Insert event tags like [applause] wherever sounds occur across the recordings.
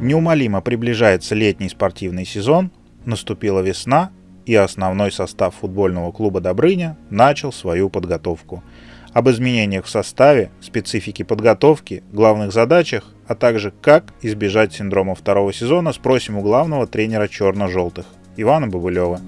Неумолимо приближается летний спортивный сезон, наступила весна, и основной состав футбольного клуба «Добрыня» начал свою подготовку. Об изменениях в составе, специфике подготовки, главных задачах, а также как избежать синдрома второго сезона спросим у главного тренера черно-желтых Ивана Бабылева.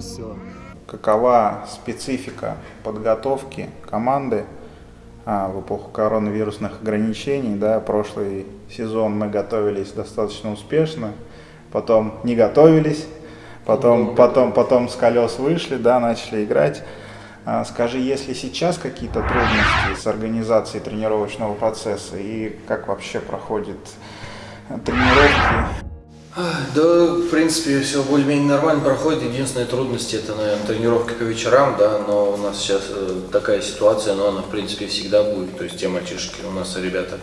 Все. Какова специфика подготовки команды а, в эпоху коронавирусных ограничений? Да, прошлый сезон мы готовились достаточно успешно, потом не готовились, потом, потом, потом с колес вышли, да, начали играть. А, скажи, если сейчас какие-то трудности с организацией тренировочного процесса и как вообще проходят тренировки? Да, в принципе, все более-менее нормально проходит. Единственная трудность это, наверное, тренировки по вечерам, да, но у нас сейчас э, такая ситуация, но она, в принципе, всегда будет. То есть те мальчишки, у нас ребята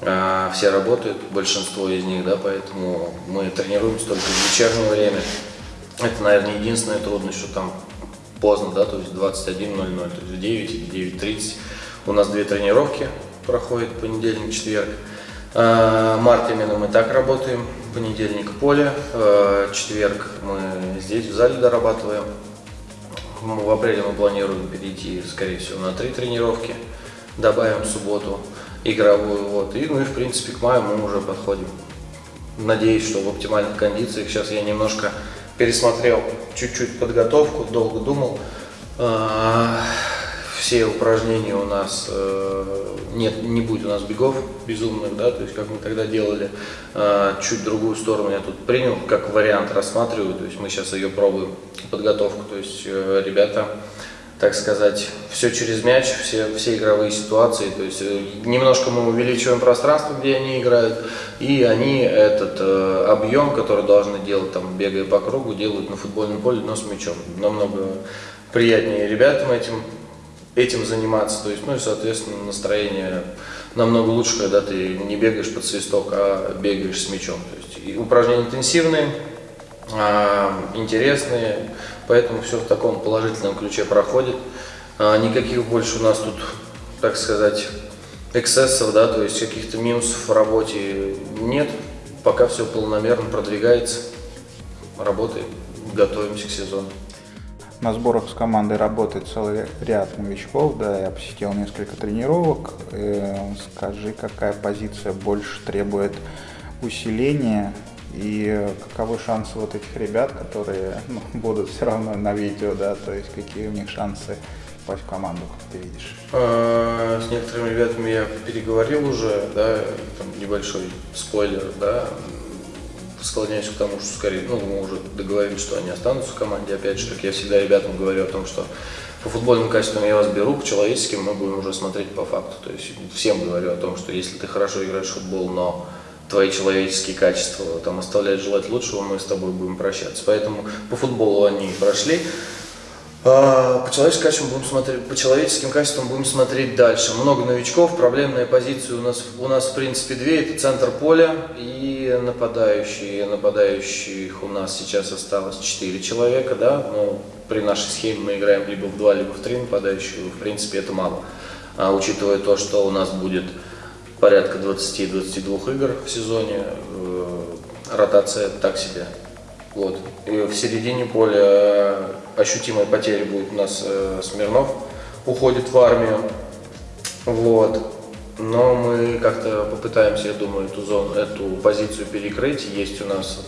э, все работают, большинство из них, да, поэтому мы тренируемся только в вечернее время. Это, наверное, единственная трудность, что там поздно, да, то есть 21.00, то есть в 9 или 9.30. У нас две тренировки проходят, понедельник, четверг. Э, март именно мы так работаем, понедельник поле, э, четверг мы здесь в зале дорабатываем. В апреле мы планируем перейти, скорее всего, на три тренировки, добавим субботу игровую, вот, и, ну и, в принципе, к маю мы уже подходим. Надеюсь, что в оптимальных кондициях. Сейчас я немножко пересмотрел чуть-чуть подготовку, долго думал. Все упражнения у нас, э, нет, не будет у нас бегов безумных, да, то есть как мы тогда делали, э, чуть другую сторону я тут принял, как вариант рассматриваю, то есть мы сейчас ее пробуем, подготовку, то есть э, ребята, так сказать, все через мяч, все, все игровые ситуации, то есть немножко мы увеличиваем пространство, где они играют, и они этот э, объем, который должны делать, там, бегая по кругу, делают на футбольном поле, но с мячом. Намного приятнее ребятам этим этим заниматься. То есть, ну и, соответственно, настроение намного лучше, когда ты не бегаешь под свисток, а бегаешь с мячом. То есть, упражнения интенсивные, а, интересные, поэтому все в таком положительном ключе проходит. А, никаких больше у нас тут, так сказать, эксцессов, да, то есть каких-то минусов в работе нет. Пока все полномерно продвигается, работаем, готовимся к сезону. На сборах с командой работает целый ряд новичков, да, я посетил несколько тренировок. Э, скажи, какая позиция больше требует усиления и каковы шансы вот этих ребят, которые ну, [laughs] будут все равно на видео, да, то есть какие у них шансы попасть в команду, как ты видишь? А, с некоторыми ребятами я переговорил уже, да, там небольшой спойлер, да, склоняюсь к тому, что скорее, ну, мы уже договорились, что они останутся в команде. Опять же, как я всегда ребятам говорю о том, что по футбольным качествам я вас беру, по человеческим мы будем уже смотреть по факту. То есть всем говорю о том, что если ты хорошо играешь в футбол, но твои человеческие качества там оставляют желать лучшего, мы с тобой будем прощаться. Поэтому по футболу они прошли. А, по человеческим качествам будем смотреть, по человеческим качествам будем смотреть дальше. Много новичков, проблемные позиции у нас, у нас в принципе две, это центр поля и нападающие. Нападающих у нас сейчас осталось четыре человека, да, но при нашей схеме мы играем либо в два, либо в три нападающих, в принципе это мало. А, учитывая то, что у нас будет порядка 20-22 игр в сезоне, э, ротация так себе. Вот. И в середине поля э, ощутимой потери будет у нас э, Смирнов, уходит в армию. Вот. Но мы как-то попытаемся, я думаю, эту зону, эту позицию перекрыть. Есть у нас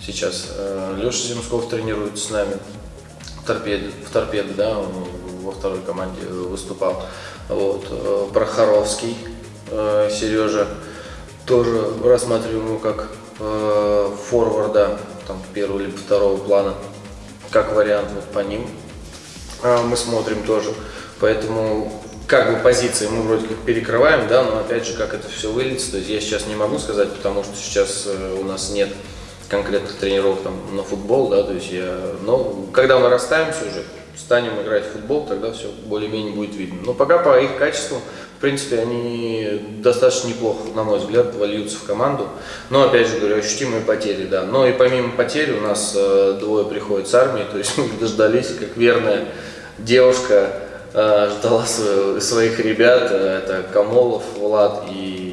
сейчас э, Леша Земсков тренируется с нами в торпеде, в торпеде, да, он во второй команде выступал. Вот. Прохоровский Сережа тоже рассматриваем его как форварда, там, первого либо второго плана, как вариант вот по ним. А, мы смотрим тоже. Поэтому как бы позиции мы вроде как перекрываем, да, но опять же, как это все выльется, то есть я сейчас не могу сказать, потому что сейчас э, у нас нет конкретных тренировок там на футбол, да, то есть я, но когда мы расставимся уже, станем играть в футбол, тогда все более-менее будет видно. Но пока по их качеству, в принципе, они достаточно неплохо, на мой взгляд, вольются в команду. Но, опять же говорю, ощутимые потери, да. Но и помимо потерь у нас э, двое приходят с армии, то есть [laughs] мы дождались, как верная девушка э, ждала своих ребят, э, это Камолов, Влад и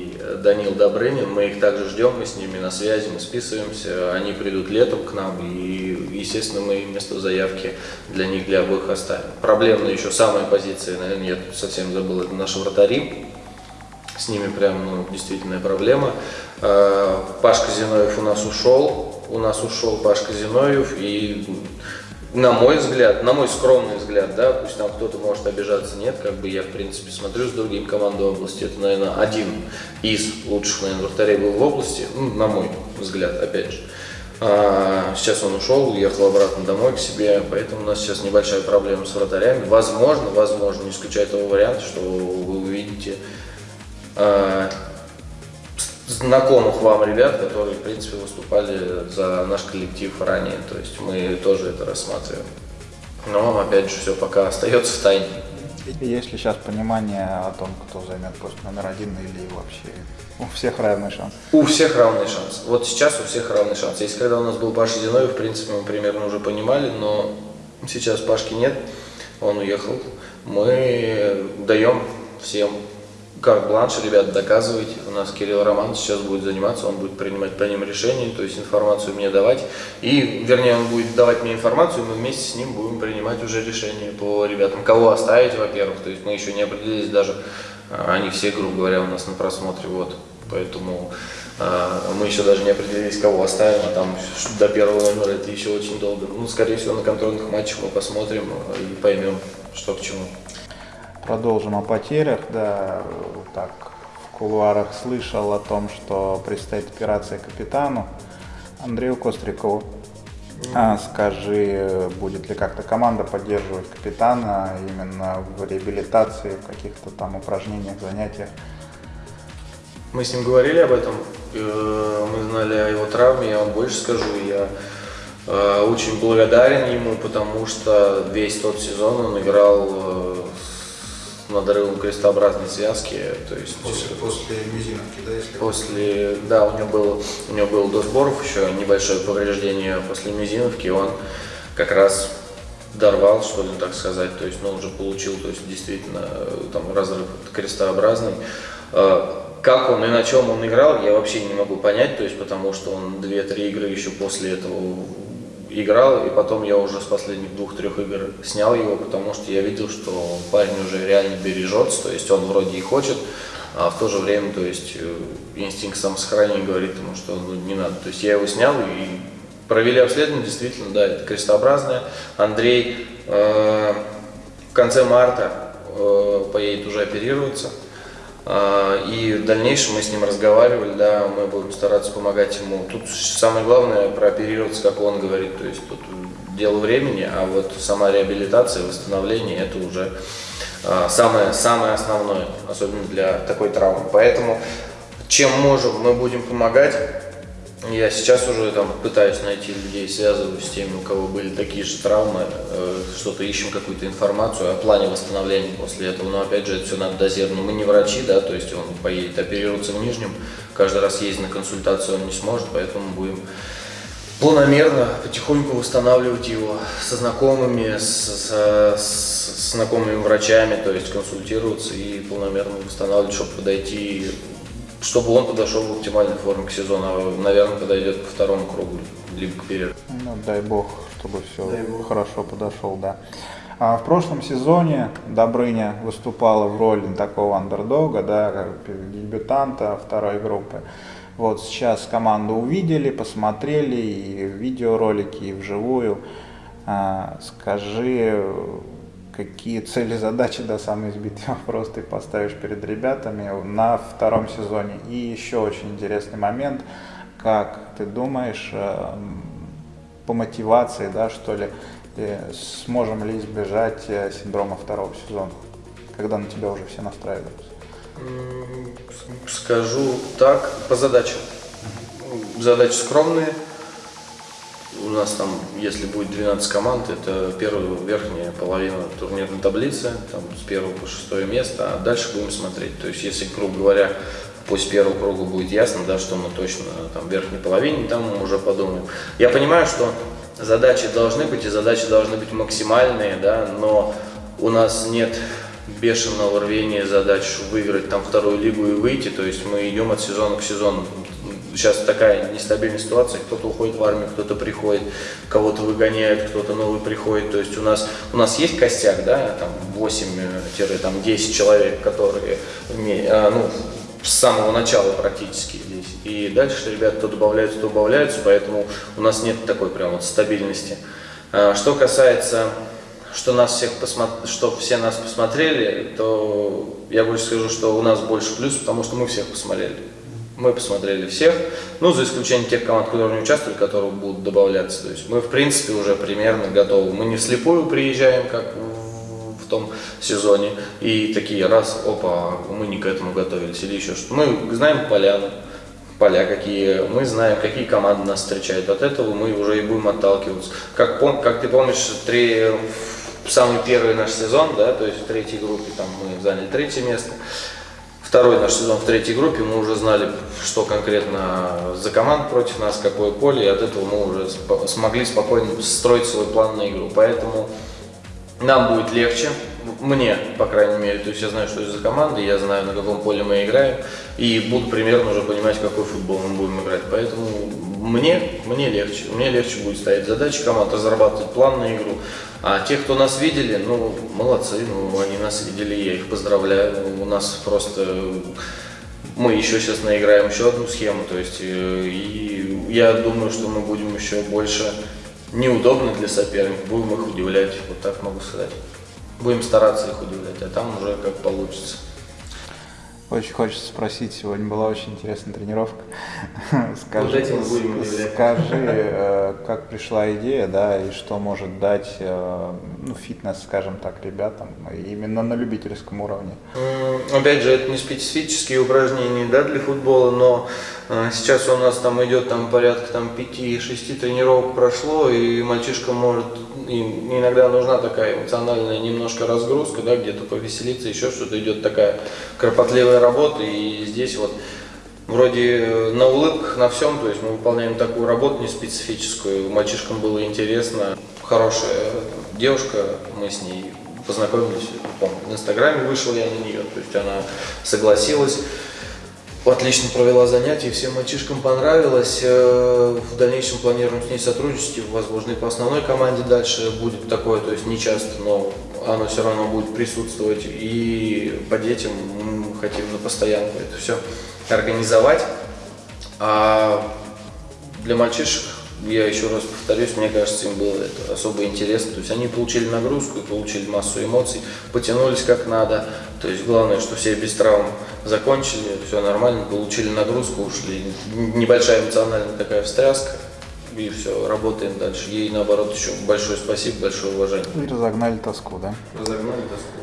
Данил Добрынин, мы их также ждем, мы с ними на связи, мы списываемся, они придут летом к нам, и, естественно, мы место в заявке для них, для обоих оставим. Проблемная еще самая позиция, наверное, я совсем забыл, это наши вратари, с ними прям ну, действительно проблема. Э, Пашка Зиновьев у нас ушел, у нас ушел Пашка Зиновьев, и на мой взгляд, на мой скромный взгляд, да, пусть там кто-то может обижаться, нет, как бы я, в принципе, смотрю с другими командами области, это, наверное, один из лучших, наверное, вратарей был в области, ну, на мой взгляд, опять же. А, сейчас он ушел, уехал обратно домой к себе, поэтому у нас сейчас небольшая проблема с вратарями. Возможно, возможно, не исключаю того варианта, что вы увидите а, знакомых вам ребят, которые, в принципе, выступали за наш коллектив ранее. То есть мы тоже это рассматриваем. Но, опять же, все пока остается в тайне. Есть ли сейчас понимание о том, кто займет пост номер один или вообще у всех равный шанс? У всех равный шанс. Вот сейчас у всех равный шанс. Если когда у нас был Паша Зиновьев, в принципе, мы примерно уже понимали, но сейчас Пашки нет, он уехал. Мы даем всем карт-бланш, ребят, доказывайте. У нас Кирилл Роман сейчас будет заниматься, он будет принимать по ним решения, то есть информацию мне давать. И, вернее, он будет давать мне информацию, мы вместе с ним будем принимать уже решения по ребятам. Кого оставить, во-первых, то есть мы еще не определились даже, а, они все, грубо говоря, у нас на просмотре, вот. Поэтому а, мы еще даже не определились, кого оставим, а там до первого номера это еще очень долго. Ну, скорее всего, на контрольных матчах мы посмотрим и поймем, что к чему. Продолжим о потерях. Да, так, в кулуарах слышал о том, что предстоит операция капитану Андрею Кострикову. А, скажи, будет ли как-то команда поддерживать капитана именно в реабилитации, в каких-то там упражнениях, занятиях? Мы с ним говорили об этом, э, мы знали о его травме, я вам больше скажу, я э, очень благодарен ему, потому что весь тот сезон он играл э, надрывом крестообразной связки, то есть после мизиновки, да, если После, да, у него был, у него был до сборов еще небольшое повреждение после мизиновки, он как раз дорвал, что ли, так сказать, то есть, ну, уже получил, то есть, действительно, э, там, разрыв крестообразный. Э, Как он и на чем он играл, я вообще не могу понять, то есть, потому что он 2-3 игры еще после этого играл, и потом я уже с последних двух-трех игр снял его, потому что я видел, что парень уже реально бережется, то есть он вроде и хочет, а в то же время, то есть э, инстинкт самосохранения говорит ему, что ну, не надо. То есть я его снял и провели обследование, действительно, да, это крестообразное. Андрей э, в конце марта э, поедет уже оперироваться. А, И в дальнейшем мы с ним разговаривали, да, мы будем стараться помогать ему. Тут самое главное прооперироваться, как он говорит, то есть тут дело времени, а вот сама реабилитация, восстановление, это уже а, самое, самое основное, особенно для такой травмы. Поэтому чем можем, мы будем помогать. Я сейчас уже там пытаюсь найти людей, связываюсь с теми, у кого были такие же травмы, э, что-то ищем какую-то информацию о плане восстановления после этого. Но опять же, это все надо дозировано. Мы не врачи, да, то есть он поедет оперироваться в Нижнем, каждый раз ездить на консультацию он не сможет, поэтому будем планомерно, потихоньку восстанавливать его со знакомыми, с, с- с знакомыми врачами, то есть консультироваться и планомерно восстанавливать, чтобы подойти, чтобы он подошел в оптимальной форме к сезону, а, наверное, подойдет ко второму кругу, либо к перерыву. Ну, дай бог, чтобы все Дай бог. хорошо подошел, да. А в прошлом сезоне Добрыня выступала в роли такого андердога, да, как дебютанта второй группы. Вот сейчас команду увидели, посмотрели и в видеоролики, и вживую. А, скажи, какие цели, задачи, да, самый избитый вопрос [laughs] ты поставишь перед ребятами на втором сезоне. И еще очень интересный момент, как ты думаешь, э, по мотивации, да, что ли, сможем ли избежать э, синдрома второго сезона, когда на тебя уже все настраиваются? Скажу так, по задачам. Задачи скромные. У нас там, если будет 12 команд, это первая, верхняя половина турнирной таблицы, там с первого по шестое место, а дальше будем смотреть. То есть, если, грубо говоря, после первого круга будет ясно, да, что мы точно там в верхней половине, там мы уже подумаем. Я понимаю, что задачи должны быть, и задачи должны быть максимальные, да, но у нас нет бешеного рвения задач выиграть там вторую лигу и выйти, то есть мы идем от сезона к сезону. Сейчас такая нестабильная ситуация, кто-то уходит в армию, кто-то приходит, кого-то выгоняют, кто-то новый приходит. То есть у нас, у нас есть костяк, да, там 8-10 человек, которые а, ну, с самого начала практически здесь. И дальше ребята то добавляются, то убавляются, поэтому у нас нет такой прям вот стабильности. А, что касается что нас всех посмотр... что все нас посмотрели, то я больше скажу, что у нас больше плюс, потому что мы всех посмотрели. Мы посмотрели всех, ну, за исключением тех команд, которые не участвовали, которые будут добавляться. То есть мы, в принципе, уже примерно готовы. Мы не вслепую приезжаем, как в том сезоне, и такие раз, опа, мы не к этому готовились или еще что-то. Мы знаем поляну, поля какие, мы знаем, какие команды нас встречают. От этого мы уже и будем отталкиваться. Как, как ты помнишь, три самый первый наш сезон, да, то есть в третьей группе там мы заняли третье место. Второй наш сезон в третьей группе мы уже знали, что конкретно за команд против нас, какое поле, и от этого мы уже смогли спокойно строить свой план на игру. Поэтому нам будет легче, мне, по крайней мере, то есть я знаю, что это за команда, я знаю, на каком поле мы играем, и буду примерно уже понимать, какой футбол мы будем играть. Поэтому мне, мне легче, мне легче будет ставить задачи команд, разрабатывать план на игру. А те, кто нас видели, ну, молодцы, ну, они нас видели, я их поздравляю. У нас просто мы еще сейчас наиграем еще одну схему, то есть э, и я думаю, что мы будем еще больше неудобно для соперников, будем их удивлять, вот так могу сказать. Будем стараться их удивлять, а там уже как получится. Очень хочется спросить, сегодня была очень интересная тренировка. [laughs] Скажи, вот этим будем скажи, э, как пришла идея, да, и что может дать э, ну, фитнес, скажем так, ребятам, именно на любительском уровне? Опять же, это не специфические упражнения да, для футбола, но э, сейчас у нас там идет там порядка там 5-6 тренировок прошло, и мальчишка может им иногда нужна такая эмоциональная немножко разгрузка, да, где-то повеселиться, еще что-то идет такая кропотливая работа, и здесь вот вроде э, на улыбках, на всем, то есть мы выполняем такую работу не специфическую, мальчишкам было интересно, хорошая девушка, мы с ней познакомились, помню, в инстаграме вышел я на нее, то есть она согласилась, отлично провела занятия, всем мальчишкам понравилось. Э, в дальнейшем планируем с ней сотрудничать, возможно, и по основной команде дальше будет такое, то есть не часто, но оно все равно будет присутствовать. И по детям мы хотим на постоянку это все организовать. А для мальчишек я еще раз повторюсь, мне кажется, им было это особо интересно. То есть они получили нагрузку, получили массу эмоций, потянулись как надо. То есть главное, что все без травм закончили, все нормально, получили нагрузку, ушли. Небольшая эмоциональная такая встряска, и все, работаем дальше. Ей, наоборот, еще большое спасибо, большое уважение. И разогнали тоску, да? Разогнали тоску.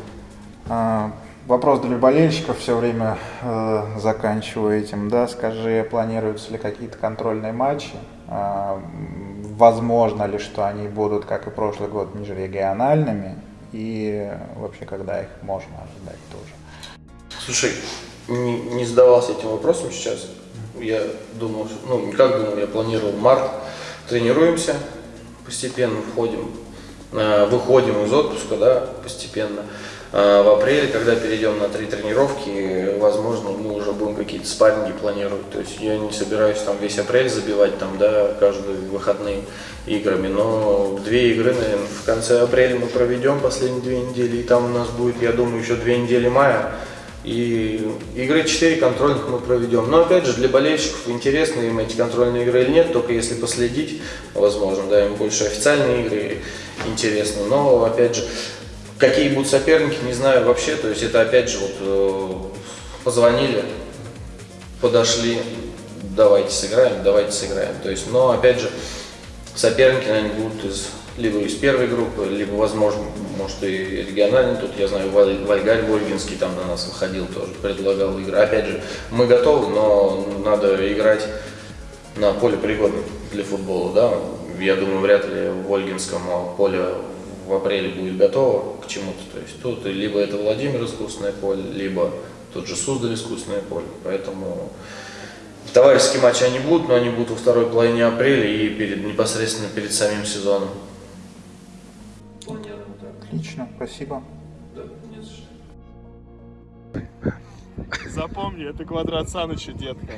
А, вопрос для болельщиков все время э, заканчиваю этим, да, скажи, планируются ли какие-то контрольные матчи? А, возможно ли, что они будут, как и прошлый год, межрегиональными? И вообще, когда их можно ожидать тоже? Слушай, не, не задавался этим вопросом сейчас. Я думал, ну, как думал, я планировал март. Тренируемся, постепенно входим э, выходим из отпуска, да, постепенно. А В апреле, когда перейдем на три тренировки, возможно, мы уже будем какие-то спарринги планировать. То есть я не собираюсь там весь апрель забивать там, да, каждые выходные играми, но две игры, наверное, в конце апреля мы проведем последние две недели, и там у нас будет, я думаю, еще две недели мая. И игры 4 контрольных мы проведем. Но опять же, для болельщиков интересно им эти контрольные игры или нет, только если последить, возможно, да, им больше официальные игры интересны. Но опять же, какие будут соперники, не знаю вообще. То есть это опять же вот э, позвонили, подошли, давайте сыграем, давайте сыграем. То есть, но опять же, соперники, наверное, будут из либо из первой группы, либо, возможно, может и региональный. Тут, я знаю, Валь- Вальгарь Вольгинский там на нас выходил тоже, предлагал игры. Опять же, мы готовы, но надо играть на поле пригодном для футбола, да. Я думаю, вряд ли в Ольгинском поле в апреле будет готово к чему-то. То есть тут либо это Владимир искусственное поле, либо тот же Суздаль искусственное поле. Поэтому товарищеские матчи они будут, но они будут во второй половине апреля и перед, непосредственно перед самим сезоном. Отлично, спасибо. Запомни, это квадрат Саныча, детка.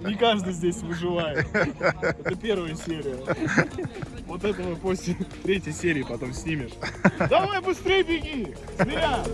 Не каждый здесь выживает. Это первая серия. Вот это мы после третьей серии потом снимешь. Давай быстрее беги! Зря!